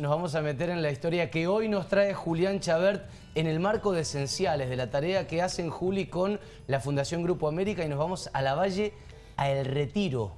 Nos vamos a meter en la historia que hoy nos trae Julián Chabert en el marco de Esenciales, de la tarea que hacen Juli con la Fundación Grupo América y nos vamos a la Valle, a El Retiro.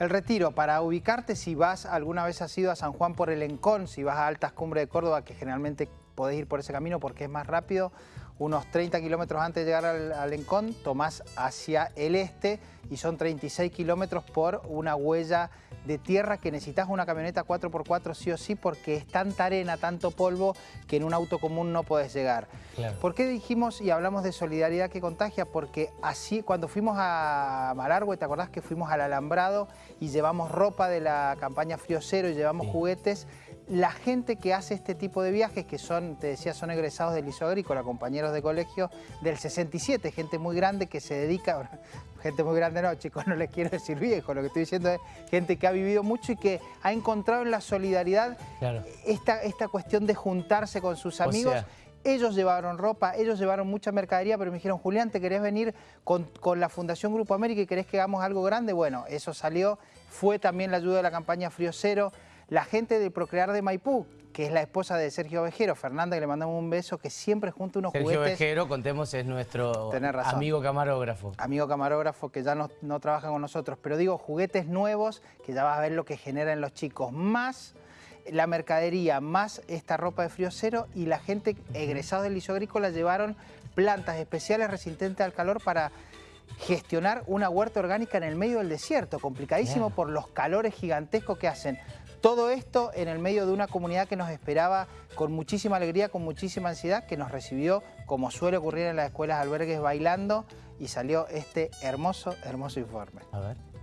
El Retiro, para ubicarte, si vas, alguna vez has ido a San Juan por el Encón, si vas a Altas Cumbres de Córdoba, que generalmente podés ir por ese camino porque es más rápido, unos 30 kilómetros antes de llegar al, al Encón, tomás hacia el este y son 36 kilómetros por una huella de tierra que necesitas una camioneta 4x4 sí o sí porque es tanta arena, tanto polvo que en un auto común no puedes llegar. Claro. ¿Por qué dijimos y hablamos de solidaridad que contagia? Porque así cuando fuimos a Malargüe, ¿te acordás que fuimos al Alambrado y llevamos ropa de la campaña Frío Cero y llevamos Sí. juguetes? La gente que hace este tipo de viajes, que son, te decía, son egresados del Liceo Agrícola, compañeros de colegio del 67, gente muy grande que se dedica, gente muy grande no, chicos, no les quiero decir viejo, lo que estoy diciendo es gente que ha vivido mucho y que ha encontrado en la solidaridad Claro. esta, esta cuestión de juntarse con sus O amigos. sea- ellos llevaron ropa, ellos llevaron mucha mercadería, pero me dijeron, Julián, ¿te querés venir con, con la Fundación Grupo América y querés que hagamos algo grande? Bueno, eso salió, fue también la ayuda de la campaña Frío Cero, la gente de Procrear de Maipú, que es la esposa de Sergio Vejero, Fernanda, que le mandamos un beso, que siempre junta unos Sergio juguetes. Vejero, contemos, es nuestro amigo camarógrafo. amigo camarógrafo que ya no, no trabaja con nosotros, pero digo juguetes nuevos que ya vas a ver lo que generan los chicos, más la mercadería, más esta ropa de frío cero y la gente egresada del liceo agrícola llevaron plantas especiales resistentes al calor para gestionar una huerta orgánica en el medio del desierto, complicadísimo por los calores gigantescos que hacen. Todo esto en el medio de una comunidad que nos esperaba con muchísima alegría, con muchísima ansiedad, que nos recibió, como suele ocurrir en las escuelas albergues, bailando, y salió este hermoso, hermoso informe. A ver.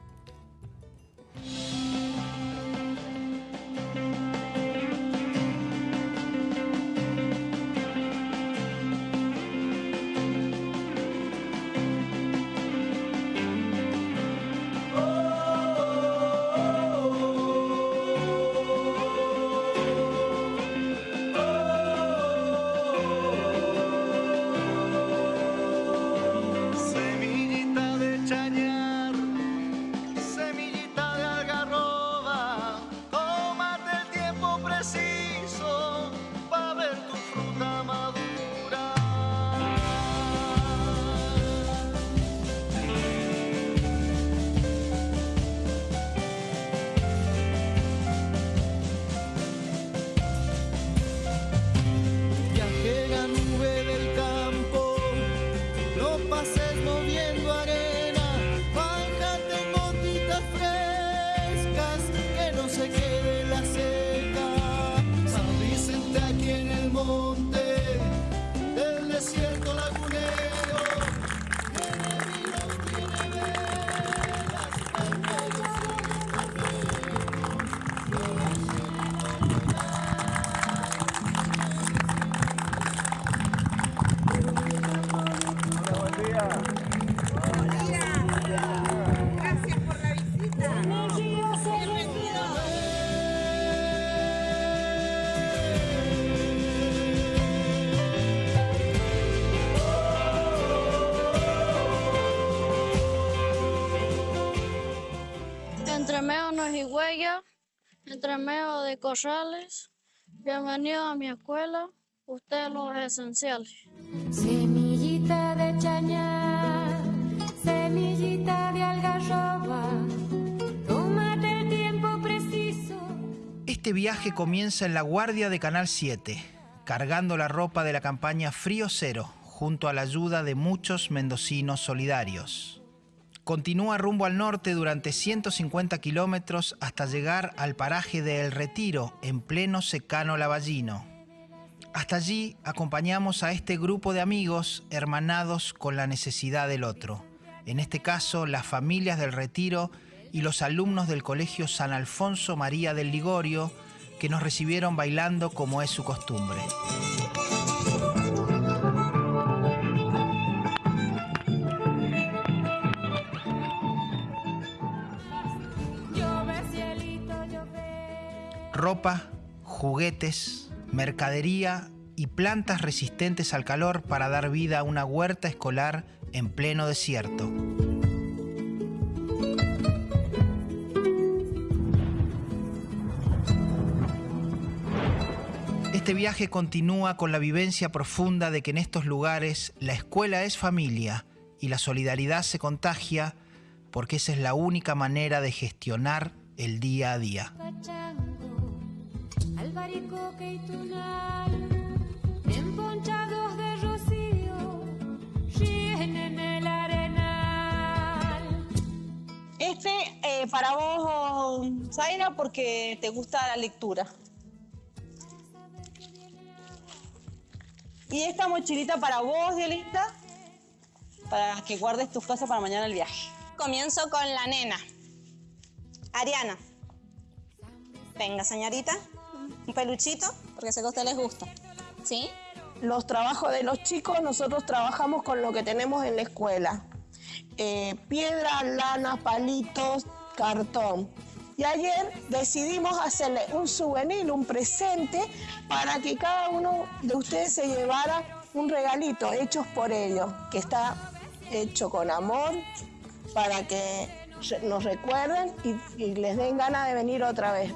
Entre medio no es Higüeya, entre medio de Corrales. Bienvenido a mi escuela, ustedes los esenciales. Semillita de chañar, semillita de algarroba, tómate el tiempo preciso. Este viaje comienza en la guardia de Canal 7, cargando la ropa de la campaña Frío Cero, junto a la ayuda de muchos mendocinos solidarios. Continúa rumbo al norte durante 150 kilómetros hasta llegar al paraje de El Retiro, en pleno secano lavallino. Hasta allí acompañamos a este grupo de amigos hermanados con la necesidad del otro. En este caso, las familias del Retiro y los alumnos del Colegio San Alfonso María del Ligorio, que nos recibieron bailando como es su costumbre. Ropa, juguetes, mercadería y plantas resistentes al calor para dar vida a una huerta escolar en pleno desierto. Este viaje continúa con la vivencia profunda de que en estos lugares la escuela es familia y la solidaridad se contagia porque esa es la única manera de gestionar el día a día. Pachango, albaricoque y tunal, emponchados de rocío, llenen el arenal. Este eh, para vos, Zaira, porque te gusta la lectura. Y esta mochilita para vos, Dielita, para que guardes tus cosas para mañana el viaje. Comienzo con la nena. Ariana. Venga, señorita. Un peluchito, porque sé que a usted les gusta. ¿Sí? Los trabajos de los chicos, nosotros trabajamos con lo que tenemos en la escuela. Eh, piedra, lana, palitos, cartón. Y ayer decidimos hacerle un souvenir, un presente, para que cada uno de ustedes se llevara un regalito hecho por ellos, que está hecho con amor, para que nos recuerden y, y les den ganas de venir otra vez.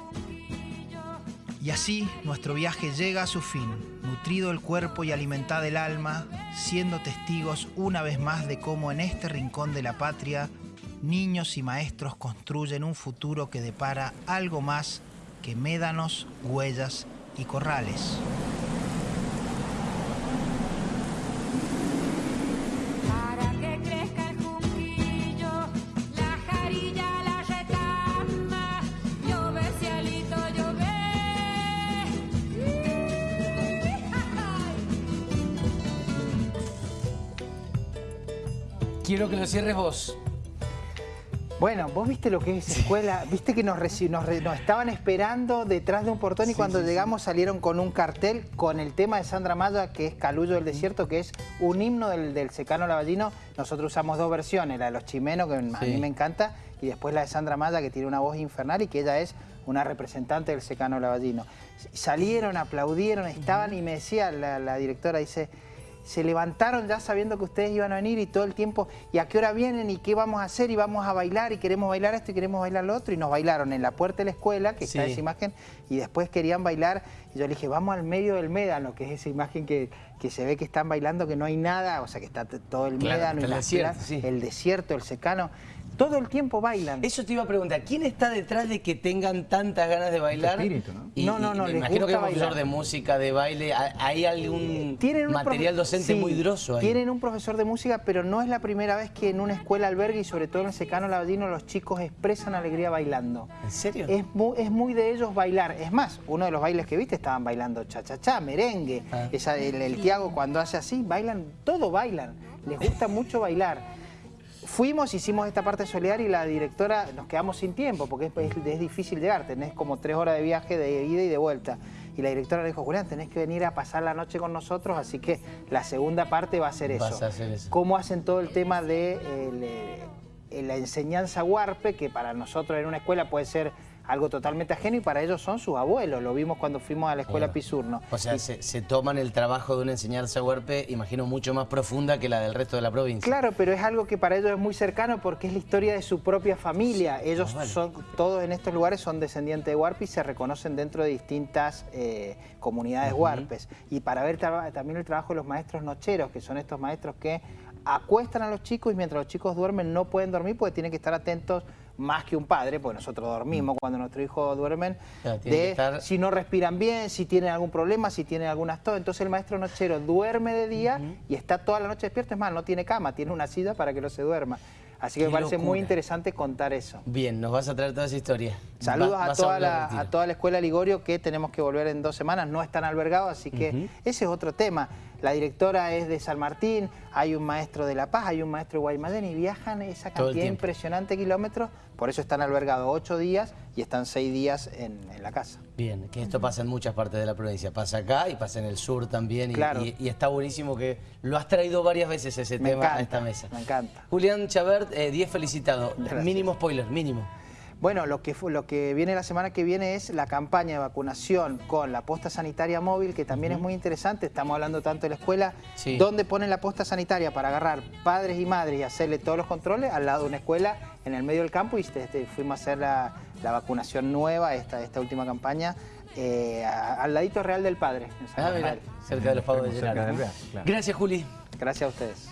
Y así nuestro viaje llega a su fin, nutrido el cuerpo y alimentado el alma, siendo testigos una vez más de cómo en este rincón de la patria, niños y maestros construyen un futuro que depara algo más que médanos, huellas y corrales. Quiero que lo cierres vos. Bueno, vos viste lo que es escuela, viste que nos, estaban esperando detrás de un portón y Sí, cuando sí, llegamos salieron con un cartel con el tema de Sandra Maya, que es Calullo del Desierto, que es un himno del, del secano lavallino. Nosotros usamos dos versiones, la de los chimenos, que a mí me encanta, y después la de Sandra Maya, que tiene una voz infernal y que ella es una representante del secano lavallino. Salieron, aplaudieron, estaban y me decía la, la directora, dice, se levantaron ya sabiendo que ustedes iban a venir y todo el tiempo, ¿y a qué hora vienen? ¿Y qué vamos a hacer? Y vamos a bailar y queremos bailar esto y queremos bailar lo otro. Y nos bailaron en la puerta de la escuela, que está esa imagen, y después querían bailar. Y yo le dije, vamos al medio del médano, que es esa imagen que, que se ve que están bailando, que no hay nada, o sea que está todo el Claro, médano y las desierto, sí. el desierto, el secano. Todo el tiempo bailan. Eso te iba a preguntar, ¿quién está detrás de que tengan tantas ganas de bailar? espíritu, ¿no? Y- No, no, y no, me les imagino que hay un gusta profesor bailar. de música, de baile, ¿hay- ¿hay algún Tienen un material docente sí, muy grosso ahí? Tienen un profesor de música, pero no es la primera vez que en una escuela albergue y sobre todo en el secano lavallino los chicos expresan alegría bailando. ¿En serio? Es muy, es muy de ellos bailar. Es más, uno de los bailes que viste estaban bailando cha-cha-cha, merengue. Ah. Esa- el, el Tiago cuando hace así, bailan, todo bailan. Les gusta mucho bailar. Fuimos, hicimos esta parte solidaria y la directora, nos quedamos sin tiempo porque es, es- es difícil llegar, tenés como tres horas de viaje de ida y de vuelta. Y la directora le dijo, Julián, tenés que venir a pasar la noche con nosotros, así que la segunda parte va a ser eso. A hacer eso. Cómo hacen todo el tema de el, eh, la enseñanza huarpe, que para nosotros en una escuela puede ser algo totalmente ajeno y para ellos son sus abuelos. Lo vimos cuando fuimos a la escuela Claro. Pisurno. O sea, se, se toman el trabajo de una enseñanza huerpe, imagino, mucho más profunda que la del resto de la provincia. Claro, pero es algo que para ellos es muy cercano porque es la historia de su propia familia. Ellos vale. son, todos en estos lugares son descendientes de Huarpe y se reconocen dentro de distintas eh, comunidades huarpes. Y para ver también el trabajo de los maestros nocheros, que son estos maestros que acuestan a los chicos y mientras los chicos duermen no pueden dormir porque tienen que estar atentos más que un padre, porque nosotros dormimos cuando nuestros hijos duermen, Claro, de estar- si no respiran bien, si tienen algún problema, si tienen algunas tos. Entonces el maestro nochero duerme de día y está toda la noche despierto. Es más, no tiene cama, tiene una silla para que no se duerma. Así que Qué me parece locura. muy interesante contar eso. Bien, nos vas a traer toda esa historia. Saludos Va- a, toda la, retiro. a toda la escuela Ligorio que tenemos que volver en dos semanas, no están albergados, así que ese es otro tema. La directora es de San Martín, hay un maestro de La Paz, hay un maestro de Guaymallén y viajan esa cantidad impresionante de kilómetros, por eso están albergados ocho días y están seis días en, en la casa. Bien, que esto pasa en muchas partes de la provincia. Pasa acá y pasa en el sur también. y- Claro. Y, y está buenísimo que lo has traído varias veces ese Me tema a esta mesa. me encanta. Julián Chabert, eh, 10 felicitado. Gracias. Mínimo spoiler, mínimo. Bueno, lo que, lo que viene la semana que viene es la campaña de vacunación con la posta sanitaria móvil, que también es muy interesante. Estamos hablando tanto de la escuela, Sí. donde ponen la posta sanitaria para agarrar padres y madres y hacerle todos los controles al lado de una escuela en el medio del campo y este, fuimos a hacer la, la vacunación nueva, esta, esta última campaña, eh, al ladito Real del Padre. en San Ah, mira, cerca de los pagos de Real, claro. Gracias, Juli. Gracias a ustedes.